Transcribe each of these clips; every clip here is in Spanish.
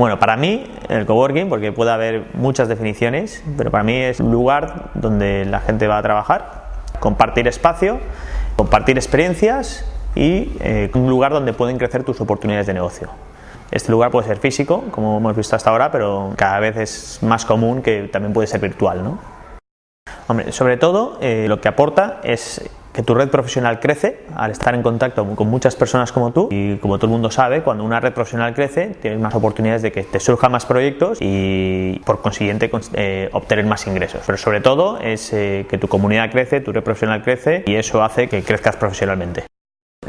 Bueno, para mí el coworking, porque puede haber muchas definiciones, pero para mí es un lugar donde la gente va a trabajar, compartir espacio, compartir experiencias y eh, un lugar donde pueden crecer tus oportunidades de negocio. Este lugar puede ser físico, como hemos visto hasta ahora, pero cada vez es más común que también puede ser virtual. ¿no? Sobre todo eh, lo que aporta es que tu red profesional crece al estar en contacto con muchas personas como tú y como todo el mundo sabe, cuando una red profesional crece tienes más oportunidades de que te surjan más proyectos y por consiguiente eh, obtener más ingresos. Pero sobre todo es eh, que tu comunidad crece, tu red profesional crece y eso hace que crezcas profesionalmente.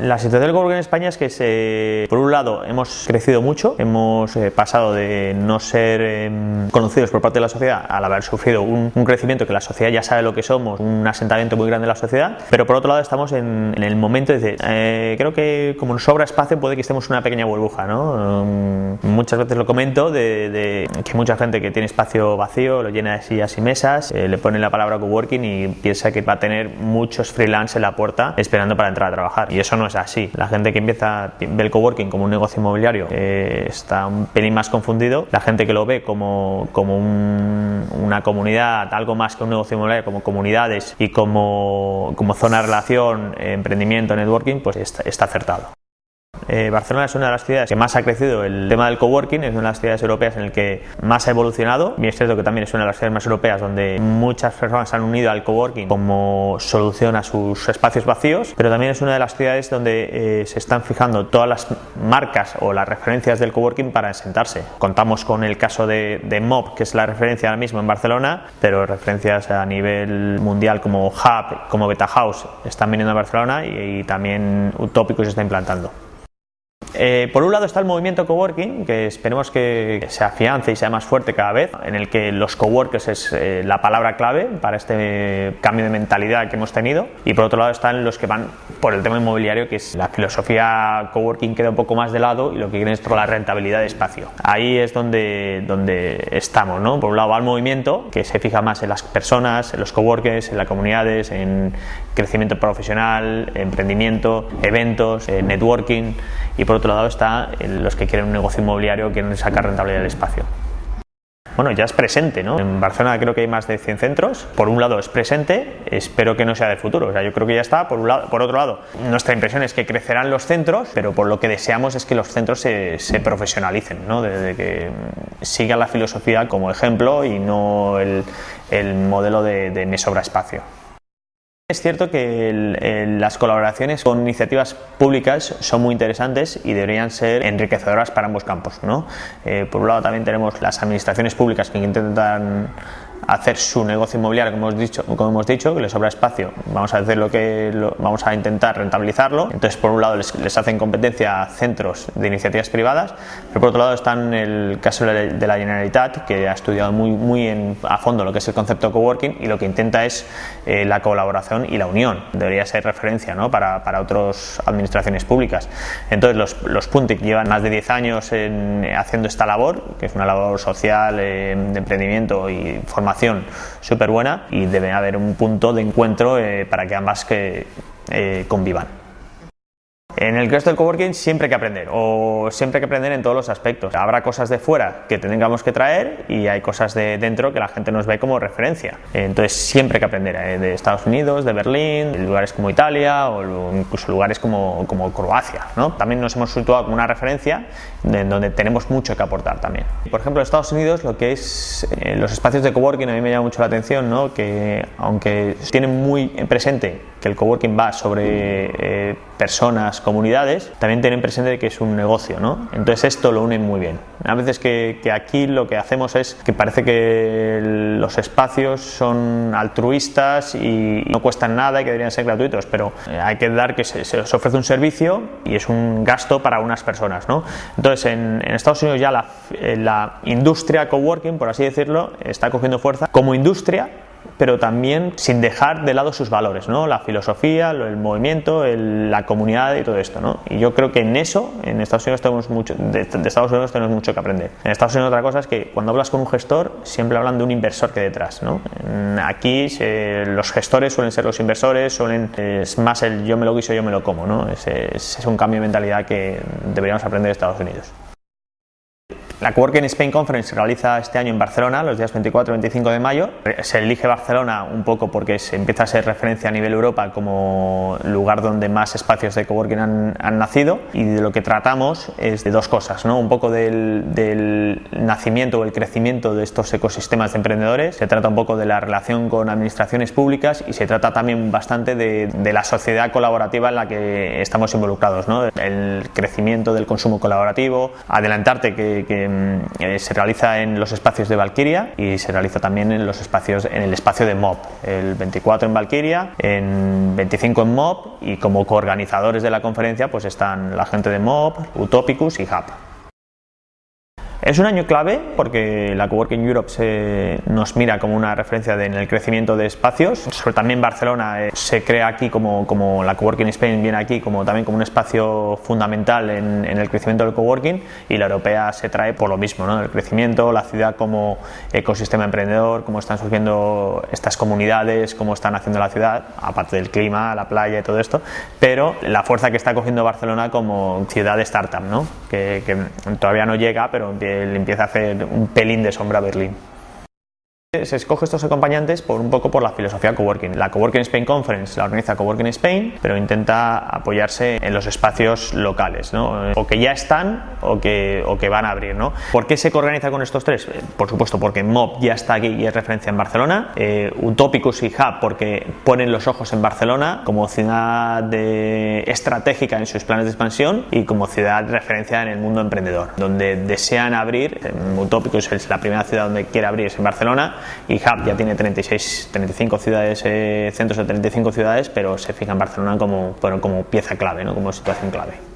La situación del coworking en España es que, se, por un lado, hemos crecido mucho, hemos eh, pasado de no ser em, conocidos por parte de la sociedad al haber sufrido un, crecimiento que la sociedad ya sabe lo que somos, un asentamiento muy grande de la sociedad, pero por otro lado estamos en, el momento de, eh, creo que como nos sobra espacio puede que estemos en una pequeña burbuja, ¿no? Um, muchas veces lo comento de, que mucha gente que tiene espacio vacío lo llena de sillas y mesas, eh, le pone la palabra coworking y piensa que va a tener muchos freelance en la puerta esperando para entrar a trabajar y eso no es así. La gente que empieza ve el coworking como un negocio inmobiliario eh, está un pelín más confundido. La gente que lo ve como, como una comunidad, algo más que un negocio inmobiliario, como comunidades y como, como zona de relación, emprendimiento, networking, pues está, está acertado. Eh, Barcelona es una de las ciudades que más ha crecido el tema del coworking, es una de las ciudades europeas en el que más ha evolucionado y es cierto que también es una de las ciudades más europeas donde muchas personas se han unido al coworking como solución a sus espacios vacíos, pero también es una de las ciudades donde eh, se están fijando todas las marcas o las referencias del coworking para sentarse. Contamos con el caso de, de Mob, que es la referencia ahora mismo en Barcelona, pero referencias a nivel mundial como Hub, como Beta House están viniendo a Barcelona y, y también Utópico se está implantando. Eh, por un lado está el movimiento coworking, que esperemos que se afiance y sea más fuerte cada vez, en el que los coworkers es eh, la palabra clave para este cambio de mentalidad que hemos tenido. Y por otro lado están los que van por el tema inmobiliario, que es la filosofía coworking queda un poco más de lado y lo que quieren es la rentabilidad de espacio. Ahí es donde, donde estamos, ¿no? Por un lado va el movimiento, que se fija más en las personas, en los coworkers, en las comunidades, en crecimiento profesional, emprendimiento, eventos, eh, networking y otro lado está los que quieren un negocio inmobiliario, quieren sacar rentabilidad del espacio. Bueno, ya es presente, ¿no? En Barcelona creo que hay más de 100 centros. Por un lado es presente, espero que no sea del futuro. O sea, yo creo que ya está. Por, un lado, por otro lado, nuestra impresión es que crecerán los centros, pero por lo que deseamos es que los centros se, profesionalicen, ¿no? De, que sigan la filosofía como ejemplo y no el, modelo de, de me sobra espacio. Es cierto que las colaboraciones con iniciativas públicas son muy interesantes y deberían ser enriquecedoras para ambos campos. ¿no? Eh, por un lado también tenemos las administraciones públicas que intentan hacer su negocio inmobiliario, como hemos dicho, como hemos dicho que les sobra espacio, vamos a hacer lo que vamos a intentar rentabilizarlo. Entonces, por un lado les, hacen competencia centros de iniciativas privadas, pero por otro lado están el caso de la Generalitat, que ha estudiado muy, muy a fondo lo que es el concepto coworking y lo que intenta es eh, la colaboración y la unión. Debería ser referencia ¿no? para, para otras administraciones públicas. Entonces, los, los Puntic llevan más de 10 años en, haciendo esta labor, que es una labor social, eh, de emprendimiento y formación súper buena y debe haber un punto de encuentro eh, para que ambas que, eh, convivan. En el resto del coworking siempre hay que aprender, o siempre hay que aprender en todos los aspectos. Habrá cosas de fuera que tengamos que traer y hay cosas de dentro que la gente nos ve como referencia. Entonces siempre hay que aprender eh, de Estados Unidos, de Berlín, de lugares como Italia o incluso lugares como, como Croacia. ¿no? También nos hemos situado como una referencia en donde tenemos mucho que aportar también. Por ejemplo, en Estados Unidos lo que es eh, los espacios de coworking a mí me llama mucho la atención, ¿no? que aunque tienen muy presente que el coworking va sobre eh, personas, comunidades, también tienen presente que es un negocio, ¿no? Entonces esto lo unen muy bien. A veces que, aquí lo que hacemos es que parece que los espacios son altruistas y no cuestan nada y que deberían ser gratuitos, pero eh, hay que dar que se, os ofrece un servicio y es un gasto para unas personas, ¿no? Entonces en, Estados Unidos ya la, eh, la industria coworking, por así decirlo, está cogiendo fuerza como industria pero también sin dejar de lado sus valores, ¿no? la filosofía, el movimiento, la comunidad y todo esto. ¿no? Y yo creo que en eso, en Estados Unidos tenemos mucho, de, Estados Unidos tenemos mucho que aprender. En Estados Unidos otra cosa es que cuando hablas con un gestor siempre hablan de un inversor que detrás. ¿no? Aquí los gestores suelen ser los inversores, suelen, es más el yo me lo guiso, yo me lo como. ¿no? Ese, es un cambio de mentalidad que deberíamos aprender de Estados Unidos. La Coworking Spain Conference se realiza este año en Barcelona, los días 24 y 25 de mayo. Se elige Barcelona un poco porque se empieza a ser referencia a nivel Europa como lugar donde más espacios de coworking han, nacido y de lo que tratamos es de dos cosas, ¿no? un poco del, nacimiento o el crecimiento de estos ecosistemas de emprendedores, se trata un poco de la relación con administraciones públicas y se trata también bastante de, la sociedad colaborativa en la que estamos involucrados, ¿no? el crecimiento del consumo colaborativo, adelantarte que eh, se realiza en los espacios de Valkyria y se realiza también en los espacios en el espacio de MOB, el 24 en Valkyria, en 25 en MOB y como coorganizadores de la conferencia pues están la gente de MOB, Utopicus y HUB. Es un año clave porque la Coworking Europe se, nos mira como una referencia en el crecimiento de espacios. Sobre también Barcelona eh, se crea aquí como, como la Coworking Spain viene aquí como también como un espacio fundamental en, el crecimiento del coworking y la europea se trae por lo mismo, ¿no? el crecimiento, la ciudad como ecosistema emprendedor, cómo están surgiendo estas comunidades, cómo están haciendo la ciudad, aparte del clima, la playa y todo esto, pero la fuerza que está cogiendo Barcelona como ciudad de startup, ¿no? que, que todavía no llega, pero empieza le empieza a hacer un pelín de sombra a Berlín. Se escoge estos acompañantes por un poco por la filosofía coworking. La Coworking Spain Conference la organiza Coworking Spain, pero intenta apoyarse en los espacios locales, ¿no? o que ya están o que, van a abrir. ¿no? ¿Por qué se organiza con estos tres? Por supuesto, porque MOB ya está aquí y es referencia en Barcelona. Eh, Utopicus y Hub, porque ponen los ojos en Barcelona como ciudad estratégica en sus planes de expansión y como ciudad referencia en el mundo emprendedor, donde desean abrir. Utopicus es la primera ciudad donde quiere abrir es en Barcelona y Hub ya tiene 36, 35 ciudades, eh, centros de 35 ciudades, pero se fija en Barcelona como, como pieza clave, ¿no? como situación clave.